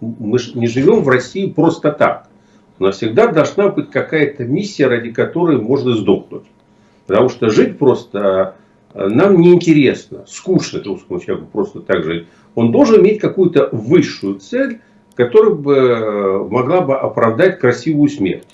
мы не живем в России просто так. У нас всегда должна быть какая-то миссия, ради которой можно сдохнуть. Потому что жить просто э, нам неинтересно, скучно русскому человеку просто так жить. Он должен иметь какую-то высшую цель, которая бы э, могла бы оправдать красивую смерть.